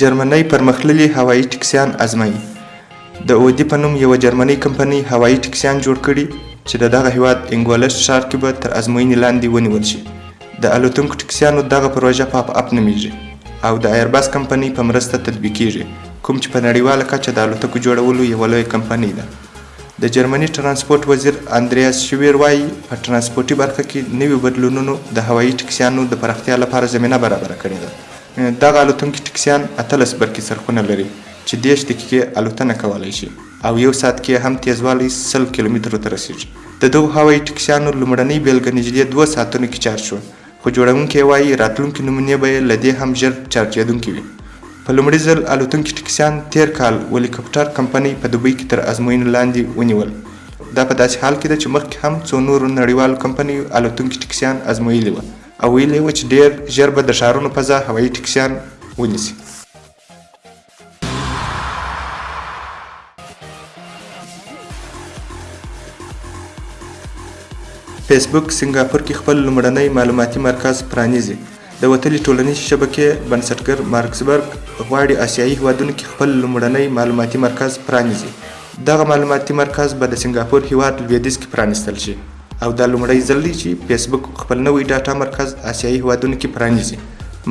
جرمنۍ پرمختللي هوایي ټکسیان ازمایي د اودي په نوم یوه جرمنۍ کمپنۍ هوایي ټکسیان جوړ کړي چې د دغه هیواد انګولشت ښار کې به تر ازموینې لاندې ونیول شي د الوتونکو ټکسیانو دغه پروژه پاپ اپ نومیږي او د ایرباس کمپنۍ په مرسته تطبیقیږي کوم چې په نړیواله کچه د الوتکو جوړولو یوه لویه کمپنۍ ده. د جرمني ټرانسپورټ وزیر اندریاس شویر وايي، په ټرانسپورټي برخه کې نویو بدلونونو د هوایي ټکسیانو د پراختیا لپاره زمینه برابره کړې ده. دغه الوتونکي ټکسیان اتلس برقي څرخونه لري چې دېرش دقیقې الوتنه کولی شي. او یو ساعت کې یې هم تېزوالی سل کیلومترو ته رسېږي. د دغو هوایي ټکسیانو لومړنۍ بېلګه نږدې دوه ساعتونو کې چارج شوه، خو جوړونکي یې وايي، راتلونکې نمونې به یې له دې هم ژر چارجېدونکې وي. په لومړي ځل الوتونکي ټکسیان تېر کال ولیکپټر کمپنۍ په دوبۍ کې تر ازموینو لاندې ونیول. دا په داسې حال کې ده چې مخکې هم څو نورو نړیوالو کمپنیو الوتونکي ټکسیان ازمویلي وه او ویلي یې وه چې ډېر ژر به د ښارونو فضا هوایي ټکسیان ونیسي. فیسبوک سنګاپور کې خپل لومړنی معلوماتي مرکز پرانیزي د وتلي ټولنیزې شبکې بنسټګر مارکسبرګ غواړي اسیایي هیوادونو کې خپل لومړنی معلوماتي مرکز پرانیزي دغه معلوماتي مرکز به د سنګاپور هیواد لویدیځ کې پرانیستل شي او دا لومړی ځل دی چې فیسبوک خپل نوی ډاټا مرکز آسیایي هیوادونو کې پرانیزي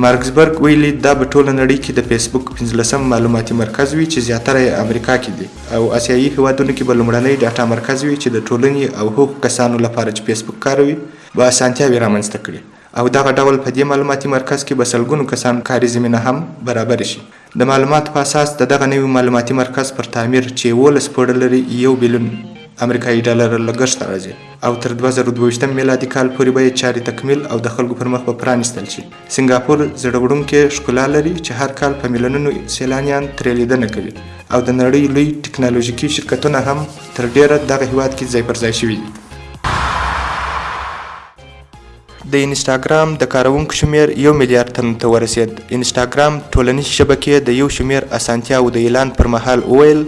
مارکزبرګ ویلي دا به ټوله نړۍ کې د فیسبوک پنځلسم معلوماتي مرکز وي چې زیاتره یې امریکا کې دي او آسیایي هیوادونو کې به لومړنی ډاټا مرکز وي چې د ټولنې او هغو کسانو لپاره چې فیسبوک کاروي به اسانتیاوې رامنځته کړي او دغه ډول په دې معلوماتي مرکز کې به سلګونو کسانو کاري زمینه هم برابره شي د معلوماتو په اساس د دغه نوي معلوماتي مرکز پر تعمیر چې یوولس پوړه لري یو بیلیون امریکایي ډالره لګښت راځي او تر دوه زره دوه ویشت میلادي کال پورې به یې چارې تکمیل او د خلکو پر مخ به پرانیستل شي. سنګاپور زړه وړونکې ښکلا لري چې هر کال په میلیونونو سیلانیان ترې لیدنه کوي او د نړۍ لوی ټکنالوژیکي شرکتونه هم تر ډېره دغه هېواد کې ځای پر ځای شوي دي. د انسټاګرام د کاروونکو شمېر یو میلیارد تنو ته ورسېد. انسټاګرام ټولنیزې شبکې د یو شمېر اسانتیاوو د اعلان پر مهال وویل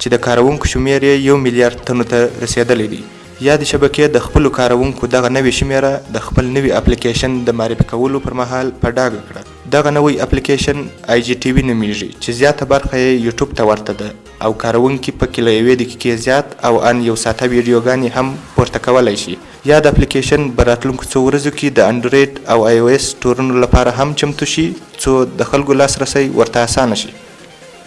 چې د کاروونکو شمېر یې یو میلیارد تنو ته رسېدلی دی. یادې شبکې د خپلو کاروونکو دغه نوې شمېره د خپل نوي اپلیکېشن د معرفي کولو پر مهال په ډاګه کړه. دغه نوی اپلیکېشن آی جي ټي وي نومېږي چې زیاته برخه یې یوټیوب ته ورته ده او کاروونکي په کې له یوې دقیقې زیات او ان یو ساعته ویډیوګانې هم پورته کولی شي. یاد اپلیکیشن به راتلونکو څو ورځو کې د انډرویډ او آی او ایس سټورونو لپاره هم چمتو شي، څو د خلکو لاسرسی ورته اسانه شي.